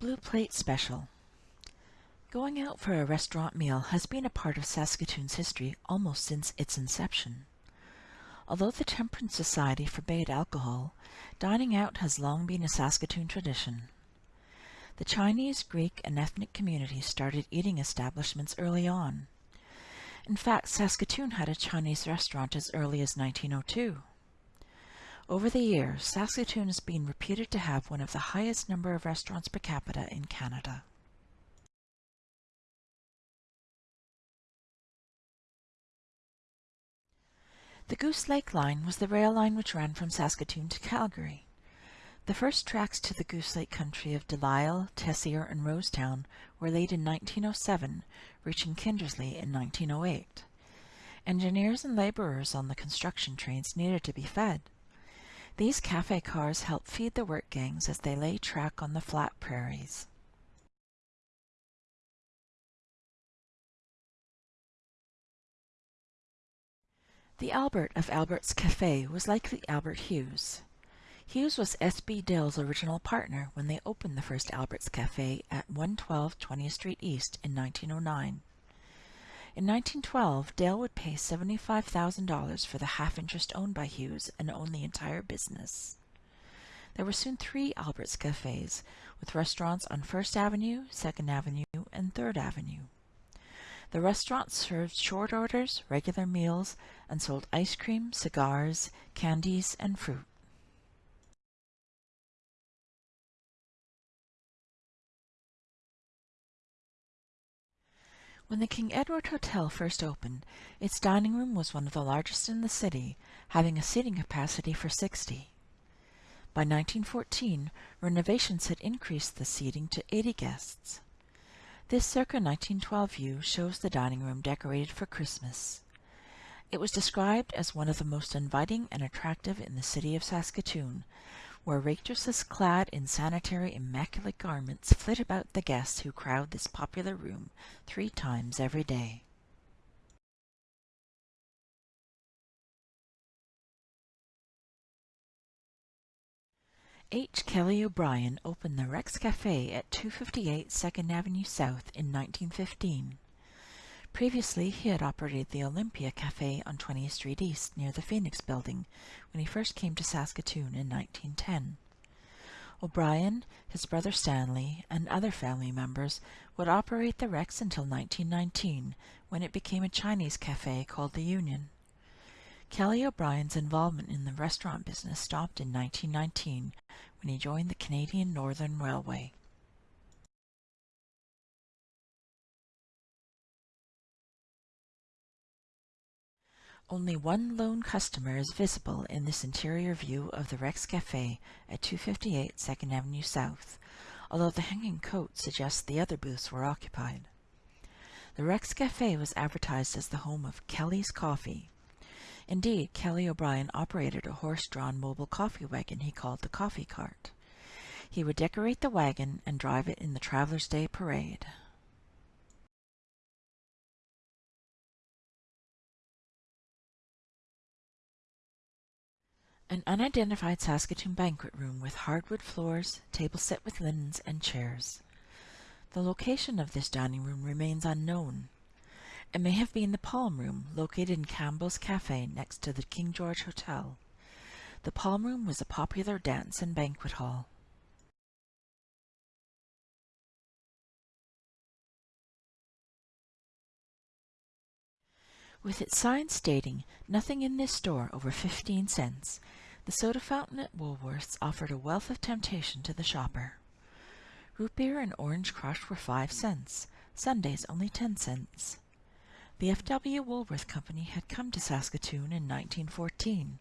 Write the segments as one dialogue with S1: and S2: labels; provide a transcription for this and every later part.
S1: Blue Plate Special Going out for a restaurant meal has been a part of Saskatoon's history almost since its inception. Although the Temperance Society forbade alcohol, dining out has long been a Saskatoon tradition. The Chinese, Greek, and ethnic communities started eating establishments early on. In fact, Saskatoon had a Chinese restaurant as early as 1902. Over the years, Saskatoon has been reputed to have one of the highest number of restaurants per capita in Canada. The Goose Lake Line was the rail line which ran from Saskatoon to Calgary. The first tracks to the Goose Lake country of Delisle, Tessier, and Rosetown were laid in 1907, reaching Kindersley in 1908. Engineers and labourers on the construction trains needed to be fed. These cafe cars help feed the work gangs as they lay track on the flat prairies. The Albert of Albert's Cafe was like the Albert Hughes. Hughes was S.B. Dale's original partner when they opened the first Albert's Cafe at 112 20th Street East in 1909. In 1912, Dale would pay $75,000 for the half interest owned by Hughes and own the entire business. There were soon three Albert's Cafes, with restaurants on First Avenue, Second Avenue, and Third Avenue. The restaurants served short orders, regular meals, and sold ice cream, cigars, candies, and fruit. When the King Edward Hotel first opened, its dining room was one of the largest in the city, having a seating capacity for 60. By 1914, renovations had increased the seating to 80 guests. This circa 1912 view shows the dining room decorated for Christmas. It was described as one of the most inviting and attractive in the city of Saskatoon, where waitresses clad in sanitary immaculate garments flit about the guests who crowd this popular room three times every day. H. Kelly O'Brien opened the Rex Cafe at 258 2nd Avenue South in 1915. Previously, he had operated the Olympia Cafe on 20th Street East near the Phoenix Building when he first came to Saskatoon in 1910. O'Brien, his brother Stanley, and other family members would operate the Rex until 1919, when it became a Chinese cafe called the Union. Kelly O'Brien's involvement in the restaurant business stopped in 1919 when he joined the Canadian Northern Railway. Only one lone customer is visible in this interior view of the Rex Cafe at 258 2nd Avenue South, although the hanging coat suggests the other booths were occupied. The Rex Cafe was advertised as the home of Kelly's Coffee. Indeed, Kelly O'Brien operated a horse-drawn mobile coffee wagon he called the Coffee Cart. He would decorate the wagon and drive it in the Travelers' Day Parade. An unidentified Saskatoon banquet room with hardwood floors, table set with linens, and chairs. The location of this dining room remains unknown. It may have been the Palm Room, located in Campbell's Cafe next to the King George Hotel. The Palm Room was a popular dance and banquet hall. With its sign stating, nothing in this store over 15 cents, the soda fountain at Woolworths offered a wealth of temptation to the shopper. Root beer and orange crush were five cents, sundaes only ten cents. The F.W. Woolworth Company had come to Saskatoon in 1914.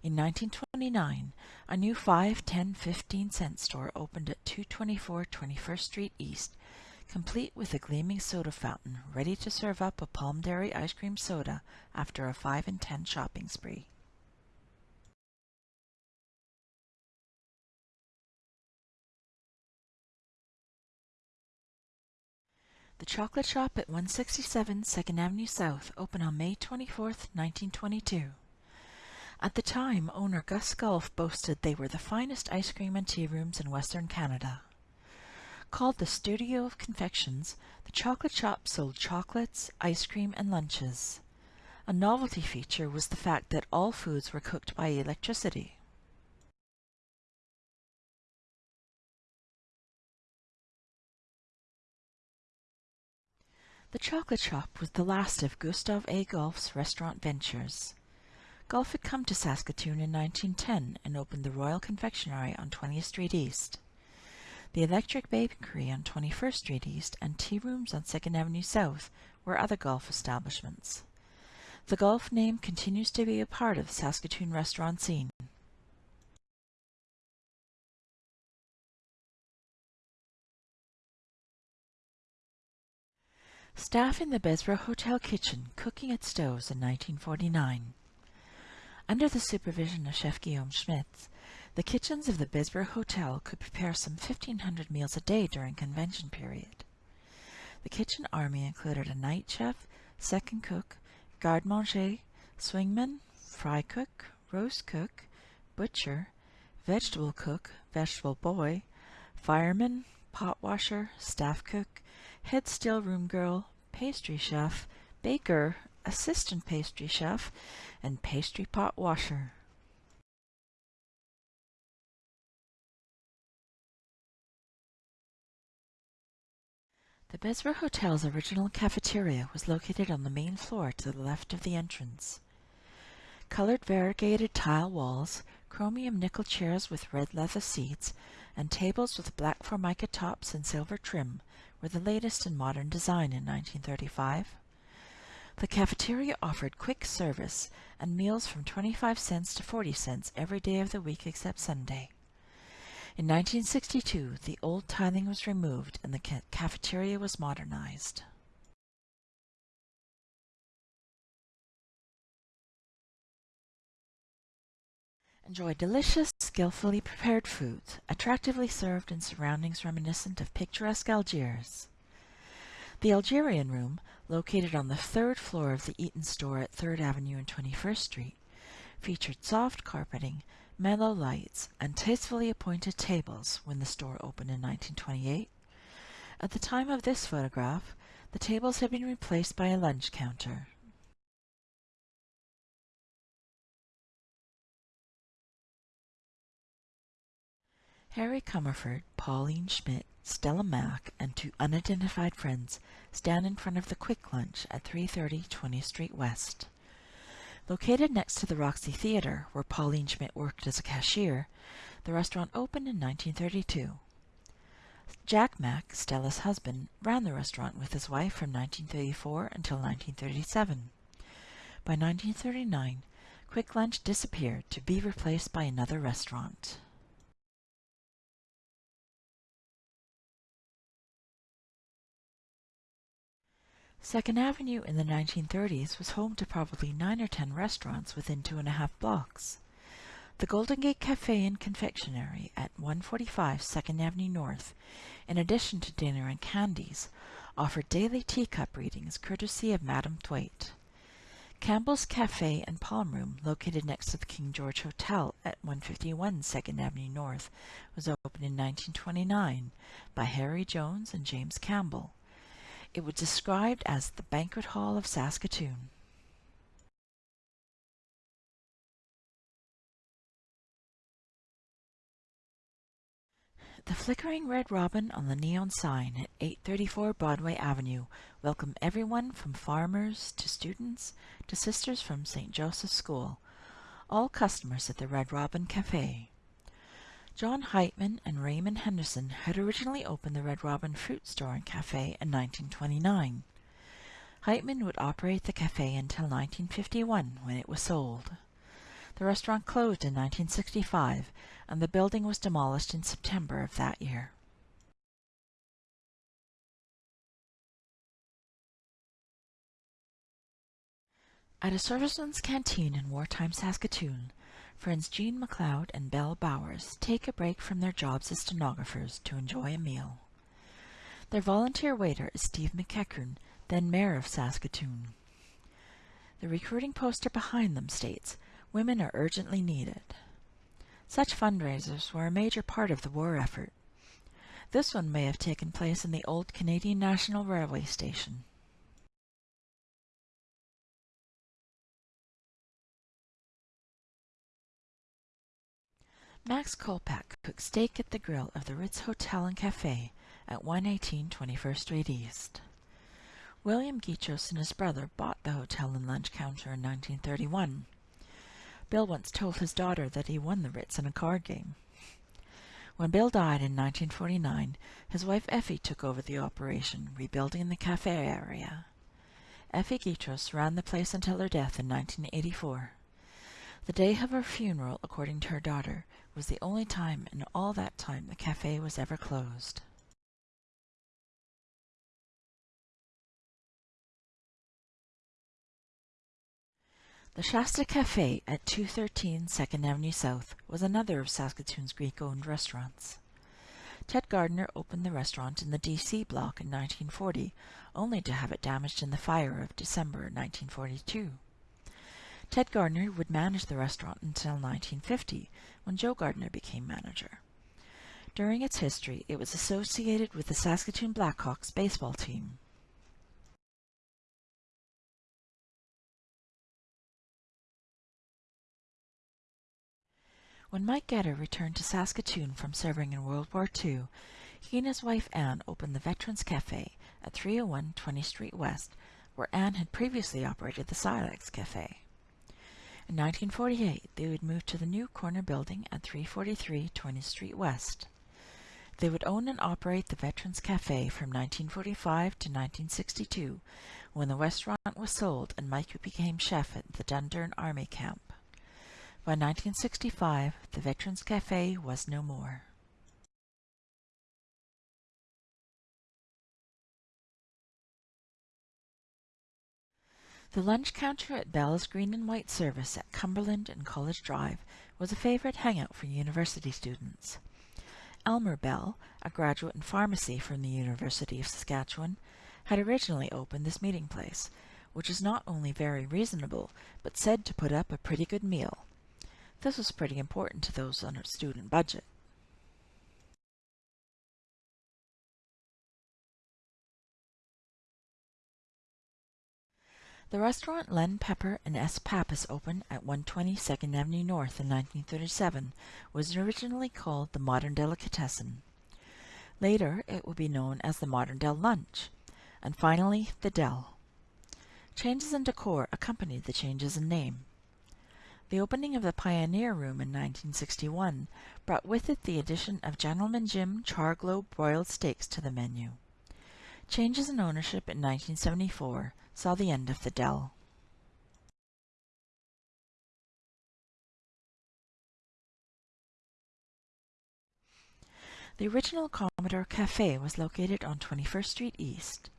S1: In 1929, a new 5, 10, 15 cent store opened at 224 21st Street East, complete with a gleaming soda fountain ready to serve up a Palm Dairy ice cream soda after a 5 and 10 shopping spree. The Chocolate Shop at 167 2nd Avenue South opened on May 24, 1922. At the time, owner Gus Golf boasted they were the finest ice cream and tea rooms in Western Canada. Called the Studio of Confections, the chocolate shop sold chocolates, ice cream, and lunches. A novelty feature was the fact that all foods were cooked by electricity. The chocolate shop was the last of Gustav A. Golf's restaurant ventures. Golf had come to Saskatoon in 1910 and opened the Royal Confectionery on 20th Street East. The Electric Bakery on 21st Street East and tea rooms on 2nd Avenue South were other golf establishments. The golf name continues to be a part of the Saskatoon restaurant scene. Staff in the Bessborough Hotel kitchen cooking at stoves in 1949. Under the supervision of Chef Guillaume Schmitz, the kitchens of the Bessborough Hotel could prepare some 1,500 meals a day during convention period. The kitchen army included a night chef, second cook, garde-manger, swingman, fry cook, roast cook, butcher, vegetable cook, vegetable boy, fireman, pot washer, staff cook, head still room girl, pastry chef, baker, assistant pastry chef, and pastry pot washer. The Bessborough Hotel's original cafeteria was located on the main floor to the left of the entrance. Colored variegated tile walls, chromium nickel chairs with red leather seats, and tables with black formica tops and silver trim were the latest in modern design in 1935. The cafeteria offered quick service and meals from 25 cents to 40 cents every day of the week except Sunday. In 1962, the old tiling was removed and the ca cafeteria was modernized. Enjoy delicious, skillfully prepared foods, attractively served in surroundings reminiscent of picturesque Algiers. The Algerian Room, located on the third floor of the Eaton store at 3rd Avenue and 21st Street, featured soft carpeting, mellow lights, and tastefully appointed tables when the store opened in 1928. At the time of this photograph, the tables had been replaced by a lunch counter. Harry Comerford, Pauline Schmidt, Stella Mack, and two unidentified friends stand in front of the Quick Lunch at 330 20th Street West. Located next to the Roxy Theatre, where Pauline Schmidt worked as a cashier, the restaurant opened in 1932. Jack Mack, Stella's husband, ran the restaurant with his wife from 1934 until 1937. By 1939, Quick Lunch disappeared to be replaced by another restaurant. Second Avenue in the 1930s was home to probably nine or ten restaurants within two and a half blocks. The Golden Gate Cafe and Confectionery at 145 Second Avenue North, in addition to dinner and candies, offered daily teacup readings courtesy of Madame Thwaite. Campbell's Cafe and Palm Room, located next to the King George Hotel at 151 Second Avenue North, was opened in 1929 by Harry Jones and James Campbell. It was described as the banquet hall of Saskatoon. The flickering red robin on the neon sign at 834 Broadway Avenue welcomed everyone from farmers to students to sisters from St. Joseph's School, all customers at the Red Robin Cafe. John Heitman and Raymond Henderson had originally opened the Red Robin Fruit Store and Cafe in 1929. Heitman would operate the cafe until 1951 when it was sold. The restaurant closed in 1965 and the building was demolished in September of that year. At a serviceman's canteen in wartime Saskatoon, Friends Jean McLeod and Belle Bowers take a break from their jobs as stenographers to enjoy a meal. Their volunteer waiter is Steve McEachern, then mayor of Saskatoon. The recruiting poster behind them states, Women are urgently needed. Such fundraisers were a major part of the war effort. This one may have taken place in the old Canadian National Railway station. Max Kolpak cooked steak at the grill of the Ritz Hotel and Cafe at 118 21st Street East. William Guitros and his brother bought the hotel and lunch counter in 1931. Bill once told his daughter that he won the Ritz in a card game. When Bill died in 1949, his wife Effie took over the operation, rebuilding the cafe area. Effie Guitros ran the place until her death in 1984. The day of her funeral, according to her daughter, was the only time in all that time the cafe was ever closed. The Shasta Cafe at 213 2nd Avenue South was another of Saskatoon's Greek-owned restaurants. Ted Gardner opened the restaurant in the DC block in 1940, only to have it damaged in the fire of December 1942. Ted Gardner would manage the restaurant until 1950, when Joe Gardner became manager. During its history, it was associated with the Saskatoon Blackhawks baseball team. When Mike Getter returned to Saskatoon from serving in World War II, he and his wife Anne opened the Veterans Cafe at 301 20th Street West, where Anne had previously operated the Silex Cafe. In 1948, they would move to the new corner building at 343 20th Street West. They would own and operate the Veterans Cafe from 1945 to 1962, when the restaurant was sold and Mike became chef at the Dundurn Army Camp. By 1965, the Veterans Cafe was no more. The lunch counter at Bell's Green and White Service at Cumberland and College Drive was a favorite hangout for university students. Elmer Bell, a graduate in pharmacy from the University of Saskatchewan, had originally opened this meeting place, which is not only very reasonable, but said to put up a pretty good meal. This was pretty important to those on a student budget. The restaurant Len Pepper and S. Pappas opened at 120 Second Avenue North in 1937 was originally called the Modern Delicatessen. Later, it would be known as the Modern Del Lunch, and finally, the Del. Changes in decor accompanied the changes in name. The opening of the Pioneer Room in 1961 brought with it the addition of Gentleman Jim Char-Grilled broiled steaks to the menu. Changes in ownership in 1974 saw the end of the Del. The original Commodore Cafe was located on 21st Street East.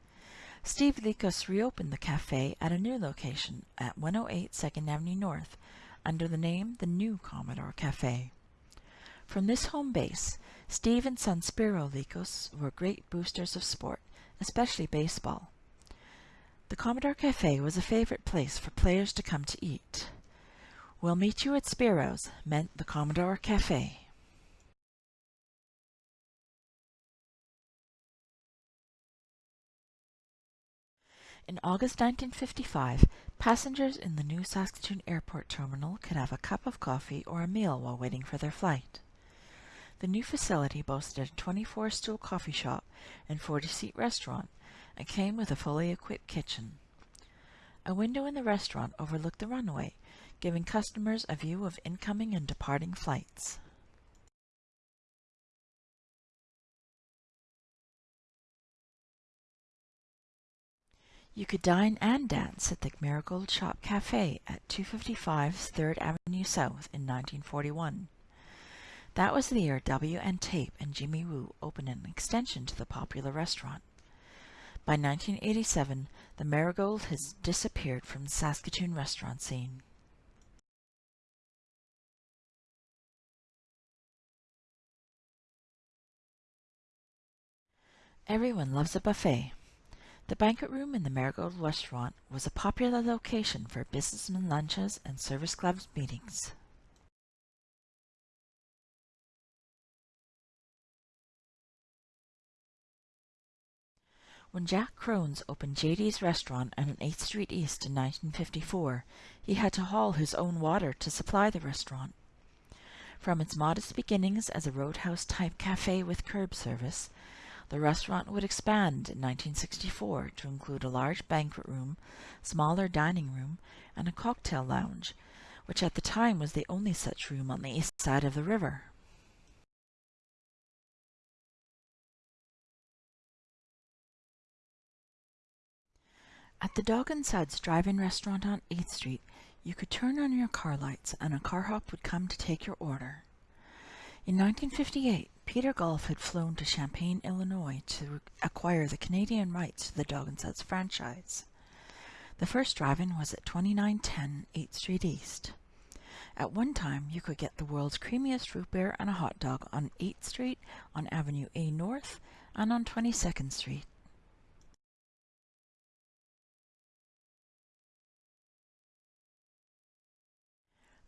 S1: Steve Likos reopened the cafe at a new location at 108 2nd Avenue North under the name the New Commodore Cafe. From this home base, Steve and son Spiro Likos were great boosters of sport, especially baseball. The Commodore Cafe was a favorite place for players to come to eat. We'll meet you at Spiro's meant the Commodore Cafe. In August 1955, passengers in the new Saskatoon Airport Terminal could have a cup of coffee or a meal while waiting for their flight. The new facility boasted a 24-stool coffee shop and 40-seat restaurant and came with a fully equipped kitchen. A window in the restaurant overlooked the runway, giving customers a view of incoming and departing flights. You could dine and dance at the Marigold Shop Cafe at 255 3rd Avenue South in 1941. That was the year W. N. Tape and Jimmy Woo opened an extension to the popular restaurant. By 1987, the Marigold has disappeared from the Saskatoon restaurant scene. Everyone loves a buffet. The banquet room in the Marigold restaurant was a popular location for businessmen lunches and service clubs meetings. When Jack Crones opened JD's restaurant on 8th Street East in 1954, he had to haul his own water to supply the restaurant. From its modest beginnings as a roadhouse-type cafe with curb service, the restaurant would expand in 1964 to include a large banquet room, smaller dining room, and a cocktail lounge, which at the time was the only such room on the east side of the river. At the Dog and Suds drive-in restaurant on 8th Street, you could turn on your car lights and a car hop would come to take your order. In 1958, Peter Golf had flown to Champaign, Illinois to acquire the Canadian rights to the Dog and Suds franchise. The first drive-in was at 2910 8th Street East. At one time, you could get the world's creamiest root beer and a hot dog on 8th Street, on Avenue A North, and on 22nd Street.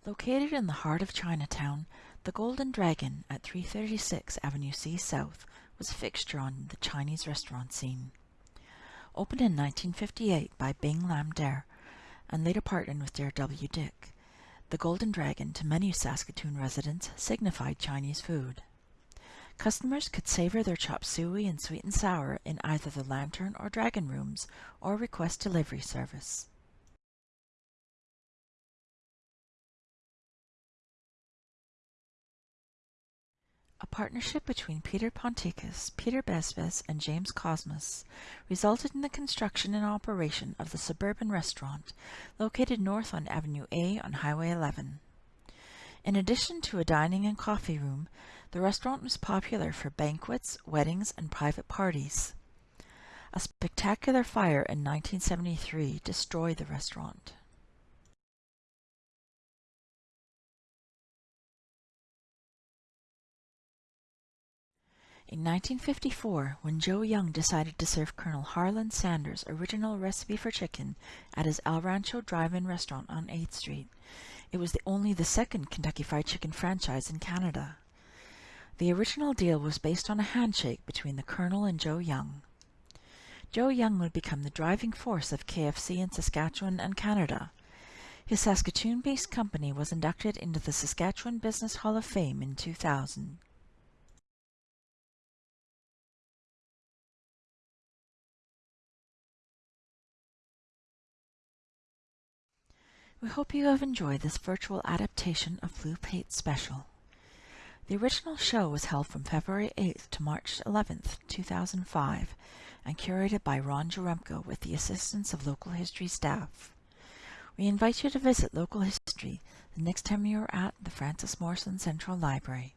S1: Located in the heart of Chinatown, the Golden Dragon at 336 Avenue C South was a fixture on the Chinese restaurant scene. Opened in 1958 by Bing Lam Der and later partnered with Dare W. Dick, the Golden Dragon to many Saskatoon residents signified Chinese food. Customers could savor their chop suey and sweet and sour in either the Lantern or Dragon rooms or request delivery service. A partnership between Peter Ponticus, Peter Besbes, and James Cosmas resulted in the construction and operation of the Suburban Restaurant, located north on Avenue A on Highway 11. In addition to a dining and coffee room, the restaurant was popular for banquets, weddings, and private parties. A spectacular fire in 1973 destroyed the restaurant. In 1954, when Joe Young decided to serve Colonel Harlan Sanders' original recipe for chicken at his El Rancho drive-in restaurant on 8th Street, it was the only the second Kentucky Fried Chicken franchise in Canada. The original deal was based on a handshake between the Colonel and Joe Young. Joe Young would become the driving force of KFC in Saskatchewan and Canada. His Saskatoon-based company was inducted into the Saskatchewan Business Hall of Fame in 2000. We hope you have enjoyed this virtual adaptation of Blue Plate Special. The original show was held from February 8th to March 11th, 2005, and curated by Ron Jaremko with the assistance of local history staff. We invite you to visit local history the next time you are at the Frances Morrison Central Library.